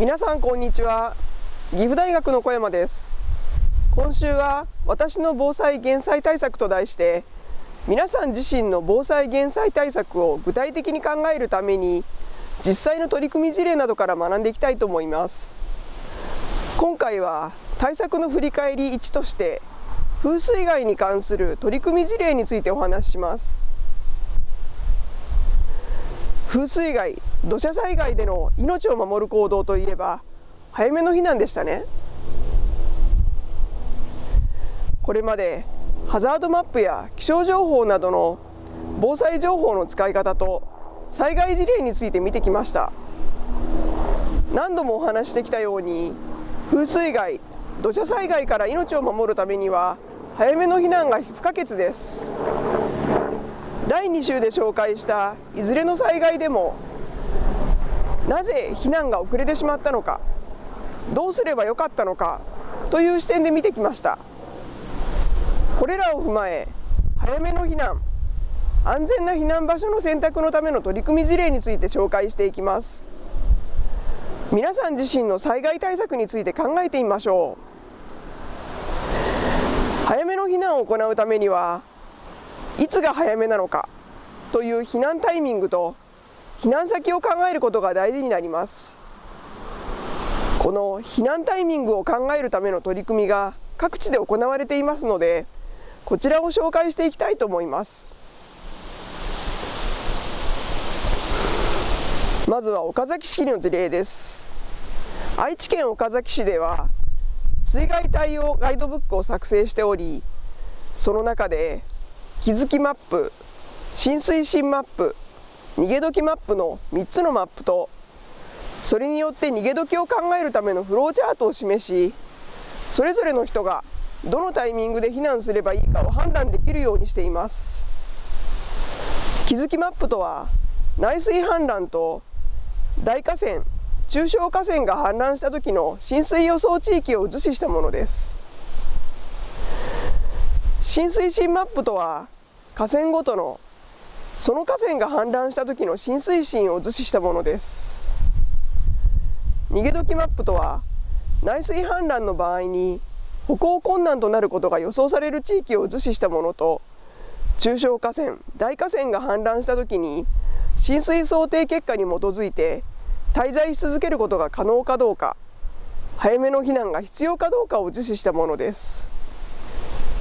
皆さんこんにちは。岐阜大学の小山です。今週は私の防災減災対策と題して皆さん自身の防災減災対策を具体的に考えるために実際の取り組み事例などから学んでいきたいと思います。今回は対策の振り返り1として風水害に関する取り組み事例についてお話しします。風水害土砂災害での命を守る行動といえば早めの避難でしたね。これまでハザードマップや気象情報などの防災情報の使い方と災害事例について見てきました。何度もお話してきたように風水害土砂災害から命を守るためには早めの避難が不可欠です。第2週で紹介したいずれの災害でもなぜ避難が遅れてしまったのかどうすればよかったのかという視点で見てきました。これらを踏まえ早めの避難安全な避難場所の選択のための取り組み事例について紹介していきます。皆さん自身の災害対策について考えてみましょう。早めの避難を行うためにはいつが早めなのかという避難タイミングと避難先を考えることが大事になります。この避難タイミングを考えるための取り組みが各地で行われていますのでこちらを紹介していきたいと思います。まずは岡崎市の事例です。愛知県岡崎市では水害対応ガイドブックを作成しておりその中で気づきマップ浸水深マップ逃げ時マップの3つのマップとそれによって逃げ時を考えるためのフローチャートを示しそれぞれの人がどのタイミングで避難すればいいかを判断できるようにしています。気づきマップとは内水氾濫と大河川中小河川が氾濫した時の浸水予想地域を図示したものです。浸水深マップとは河川ごとのその河川が氾濫した時の浸水深を図示したものです。逃げ時マップとは内水氾濫の場合に歩行困難となることが予想される地域を図示したものと中小河川大河川が氾濫した時に浸水想定結果に基づいて滞在し続けることが可能かどうか早めの避難が必要かどうかを図示したものです。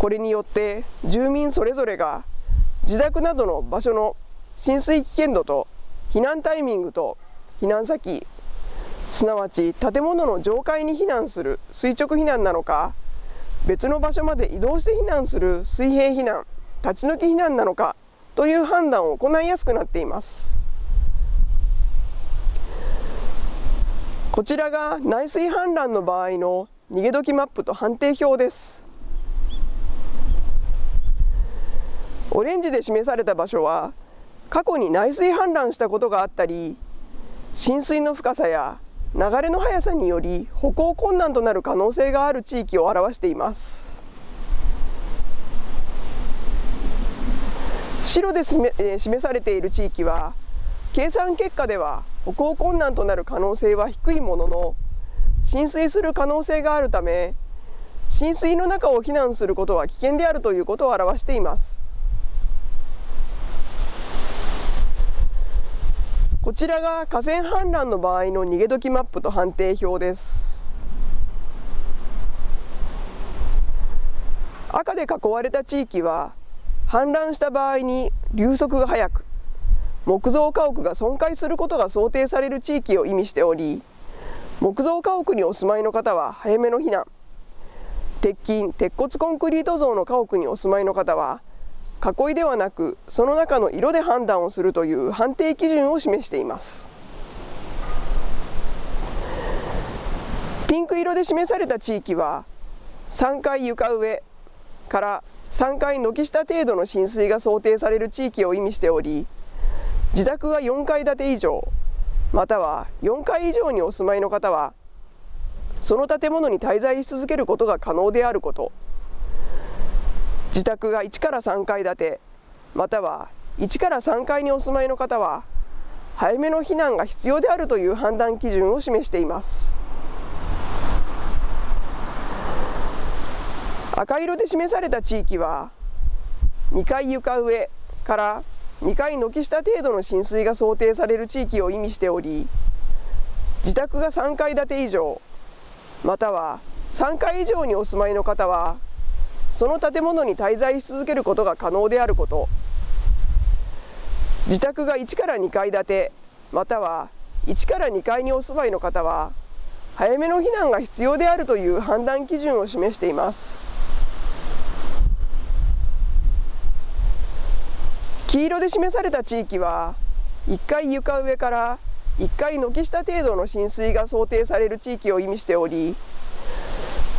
これによって住民それぞれが自宅などの場所の浸水危険度と避難タイミングと避難先すなわち建物の上階に避難する垂直避難なのか別の場所まで移動して避難する水平避難立ち退き避難なのかという判断を行いやすくなっています。こちらが内水氾濫の場合の逃げ時マップと判定表です。オレンジで示された場所は過去に内水氾濫したことがあったり浸水の深さや流れの速さにより歩行困難となる可能性がある地域を表しています。白で示されている地域は計算結果では歩行困難となる可能性は低いものの浸水する可能性があるため浸水の中を避難することは危険であるということを表しています。こちらが河川氾濫の場合の逃げ時マップと判定表です。赤で囲われた地域は氾濫した場合に流速が速く木造家屋が損壊することが想定される地域を意味しており木造家屋にお住まいの方は早めの避難。鉄筋鉄骨コンクリート像の家屋にお住まいの方は囲いではなくその中の色で判断をするという判定基準を示しています。ピンク色で示された地域は3階床上から3階軒下程度の浸水が想定される地域を意味しており自宅が4階建て以上または4階以上にお住まいの方はその建物に滞在し続けることが可能であること。自宅が1から3階建てまたは1から3階にお住まいの方は早めの避難が必要であるという判断基準を示しています。赤色で示された地域は2階床上から2階軒下程度の浸水が想定される地域を意味しており自宅が3階建て以上または3階以上にお住まいの方はその建物に滞在し続けることが可能であること。自宅が1から2階建てまたは1から2階にお住まいの方は早めの避難が必要であるという判断基準を示しています。黄色で示された地域は1階床上から1階軒下程度の浸水が想定される地域を意味しており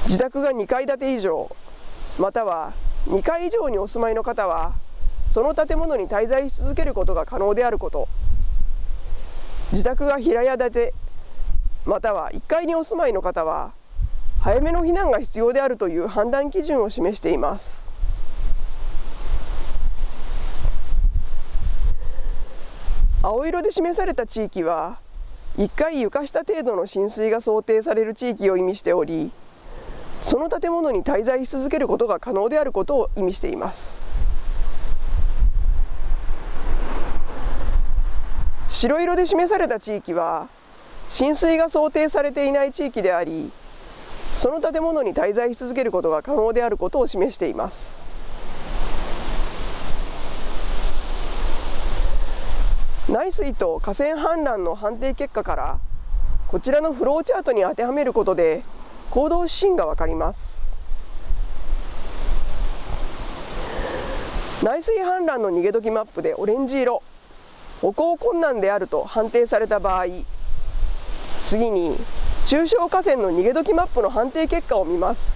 自宅が2階建て以上または2階以上にお住まいの方はその建物に滞在し続けることが可能であること。自宅が平屋建てまたは1階にお住まいの方は早めの避難が必要であるという判断基準を示しています。青色で示された地域は1階床下程度の浸水が想定される地域を意味しておりその建物に滞在し続けることが可能であることを意味しています。白色で示された地域は浸水が想定されていない地域でありその建物に滞在し続けることが可能であることを示しています。内水と河川氾濫の判定結果からこちらのフローチャートに当てはめることで行動指針が分かります。内水氾濫の逃げ時マップでオレンジ色。歩行困難であると判定された場合次に中小河川の逃げ時マップの判定結果を見ます。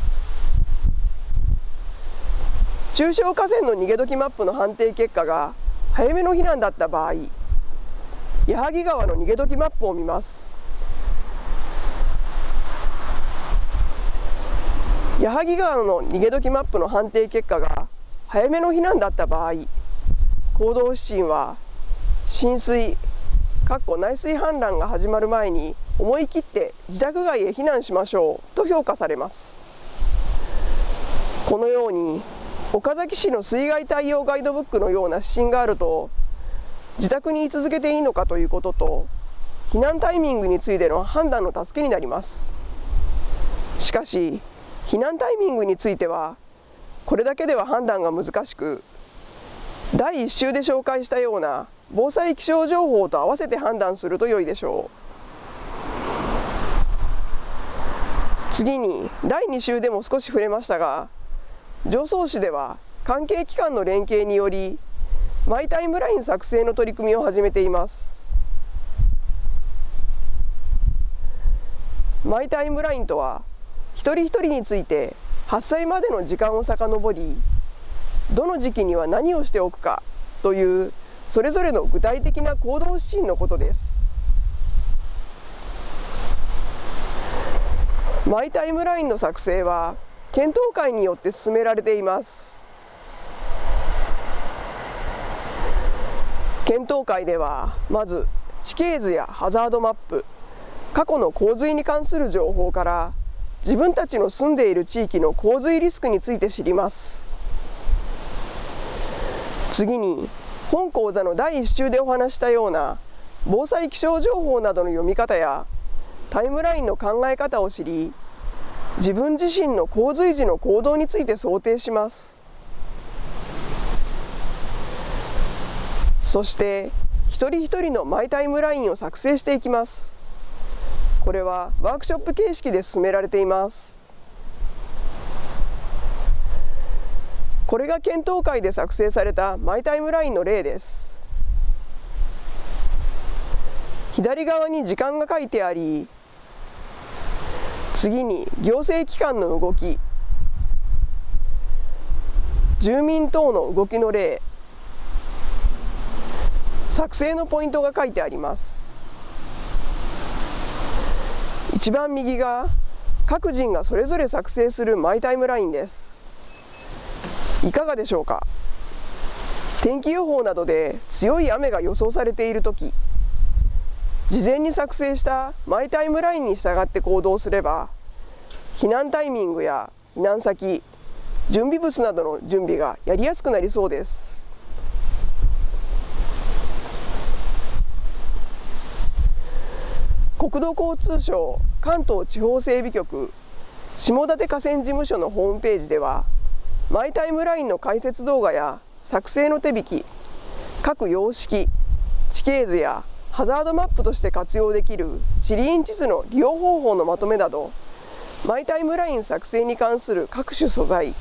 中小河川の逃げ時マップの判定結果が早めの避難だった場合矢作川の逃げ時マップを見ます。矢作川の逃げ時マップの判定結果が早めの避難だった場合行動指針は浸水かっこ内水氾濫が始まる前に思い切って自宅外へ避難しましょうと評価されます。このように岡崎市の水害対応ガイドブックのような指針があると自宅に居続けていいのかということと避難タイミングについての判断の助けになります。しかし避難タイミングについてはこれだけでは判断が難しく第1週で紹介したような防災気象情報と合わせて判断すると良いでしょう。次に第2週でも少し触れましたが常総市では関係機関の連携によりマイタイムライン作成の取り組みを始めています。マイタイムラインとは一人一人について発災までの時間を遡りどの時期には何をしておくかというそれぞれの具体的な行動指針のことです。マイタイムラインの作成は検討会によって進められています。検討会ではまず地形図やハザードマップ過去の洪水に関する情報から自分たちの住んでいる地域の洪水リスクについて知ります。次に本講座の第1週でお話したような防災気象情報などの読み方やタイムラインの考え方を知り自分自身の洪水時の行動について想定します。そして一人一人のマイタイムラインを作成していきます。これはワークショップ形式で進められています。これが検討会で作成されたマイタイムラインの例です。左側に時間が書いてあり次に行政機関の動き住民等の動きの例作成のポイントが書いてあります。一番右が各人がそれぞれ作成するマイタイムラインです。いかがでしょうか？天気予報などで強い雨が予想されている時事前に作成したマイタイムラインに従って行動すれば避難タイミングや避難先準備物などの準備がやりやすくなりそうです。国土交通省関東地方整備局下館河川事務所のホームページではマイタイムラインの解説動画や作成の手引き各様式地形図やハザードマップとして活用できる地理院地図の利用方法のまとめなどマイタイムライン作成に関する各種素材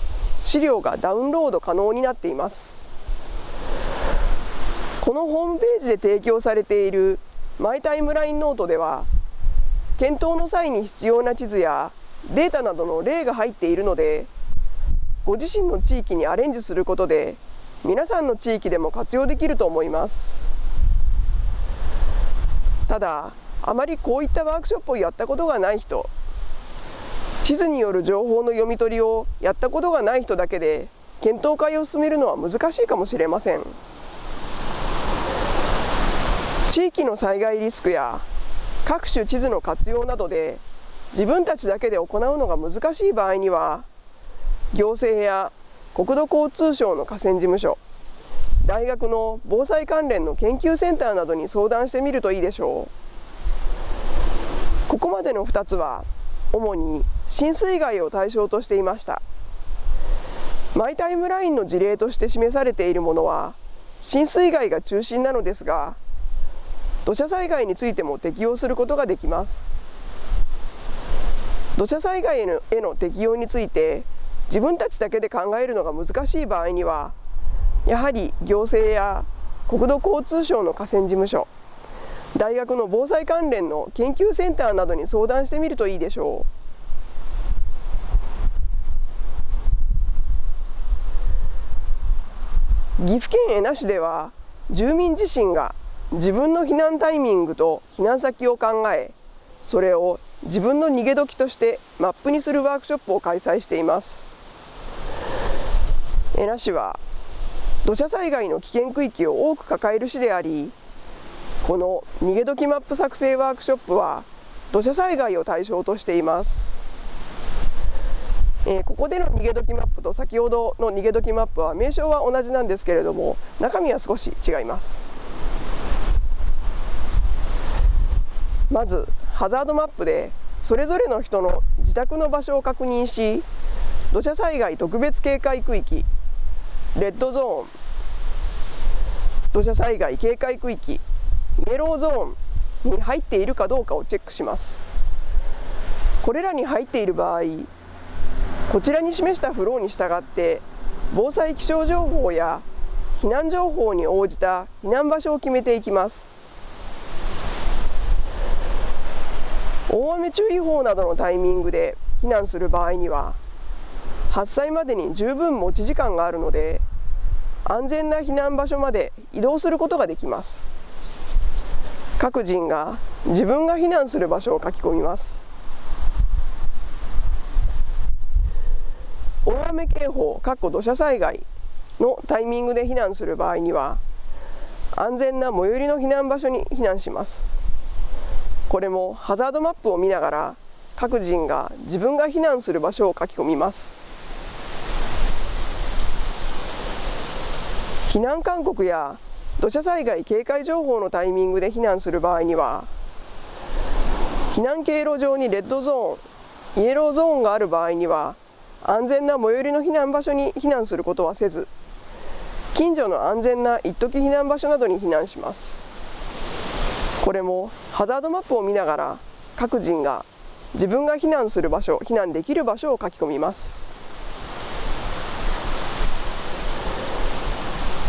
資料がダウンロード可能になっています。このホームページで提供されているマイタイムラインノートでは検討の際に必要な地図やデータなどの例が入っているのでご自身の地域にアレンジすることで皆さんの地域でも活用できると思います。ただあまりこういったワークショップをやったことがない人地図による情報の読み取りをやったことがない人だけで検討会を進めるのは難しいかもしれません。地域の災害リスクや各種地図の活用などで自分たちだけで行うのが難しい場合には行政や国土交通省の河川事務所大学の防災関連の研究センターなどに相談してみるといいでしょう。ここまでの2つは主に浸水害を対象としていました。マイタイムラインの事例として示されているものは浸水害が中心なのですが土砂災害についても適用することができます。土砂災害へのへの適用について自分たちだけで考えるのが難しい場合にはやはり行政や国土交通省の河川事務所大学の防災関連の研究センターなどに相談してみるといいでしょう。岐阜県恵那市では住民自身が自分の避難タイミングと避難先を考えそれを自分の逃げ時としてマップにするワークショップを開催しています。恵那市は土砂災害の危険区域を多く抱える市でありこの逃げ時マップ作成ワークショップは土砂災害を対象としています、えー、ここでの逃げ時マップと先ほどの逃げ時マップは名称は同じなんですけれども中身は少し違います。まずハザードマップでそれぞれの人の自宅の場所を確認し土砂災害特別警戒区域レッドゾーン土砂災害警戒区域イエローゾーンに入っているかどうかをチェックします。これらに入っている場合こちらに示したフローに従って防災気象情報や避難情報に応じた避難場所を決めていきます。大雨注意報などのタイミングで避難する場合には発災までに十分持ち時間があるので安全な避難場所まで移動することができます。各人が自分が避難する場所を書き込みます。大雨警報土砂災害のタイミングで避難する場合には安全な最寄りの避難場所に避難します。これもハザードマップを見ながら各人が自分が避難する場所を書き込みます。避難勧告や土砂災害警戒情報のタイミングで避難する場合には避難経路上にレッドゾーンイエローゾーンがある場合には安全な最寄りの避難場所に避難することはせず近所の安全な一時避難場所などに避難します。これもハザードマップを見ながら各人が自分が避難する場所避難できる場所を書き込みます。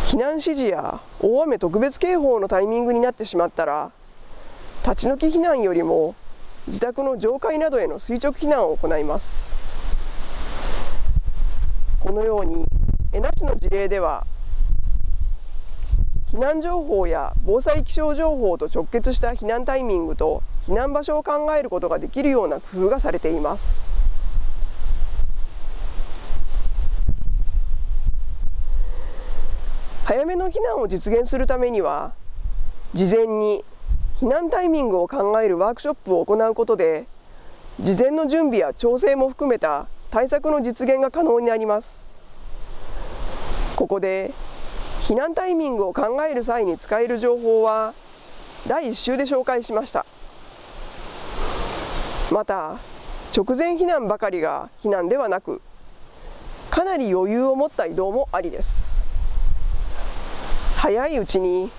避難指示や大雨特別警報のタイミングになってしまったら立ち退き避難よりも自宅の上階などへの垂直避難を行います。このように江那市の事例では避難情報や防災気象情報と直結した避難タイミングと避難場所を考えることができるような工夫がされています。早めの避難を実現するためには事前に避難タイミングを考えるワークショップを行うことで事前の準備や調整も含めた対策の実現が可能になります。ここで避難タイミングを考える際に使える情報は第1週で紹介しました。また直前避難ばかりが避難ではなくかなり余裕を持った移動もありです。早いうちに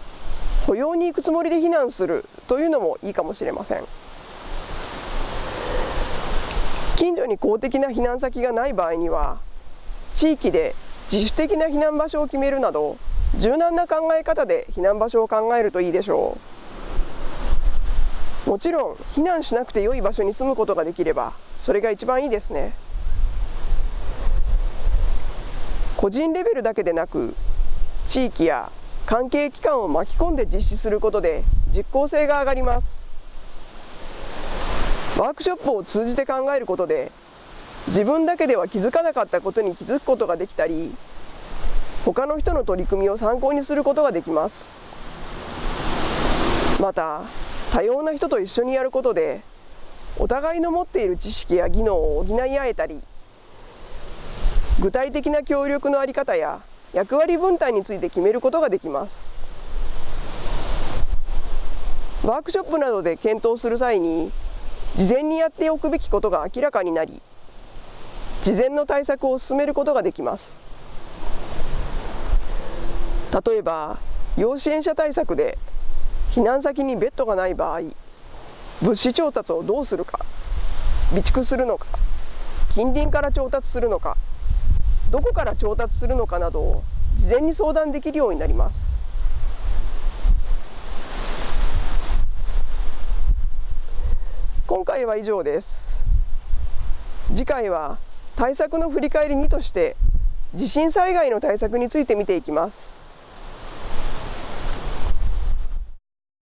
歩容に行くつもりで避難するというのもいいかもしれません。近所に公的な避難先がない場合には地域で自主的な避難場所を決めるなど柔軟な考え方で避難場所を考えるといいでしょう。もちろん避難しなくて良い場所に住むことができればそれが一番いいですね。個人レベルだけでなく地域や関係機関を巻き込んで実施することで実効性が上がります。ワークショップを通じて考えることで自分だけでは気づかなかったことに気づくことができたり他の人の取り組みを参考にすることができます。また多様な人と一緒にやることでお互いの持っている知識や技能を補い合えたり具体的な協力の在り方や役割分担について決めることができます。ワークショップなどで検討する際に事前にやっておくべきことが明らかになり事前の対策を進めることができます。例えば要支援者対策で避難先にベッドがない場合物資調達をどうするか備蓄するのか近隣から調達するのかどこから調達するのかなどを事前に相談できるようになります。今回は以上です。次回は対策の振り返り2として地震災害の対策について見ていきます。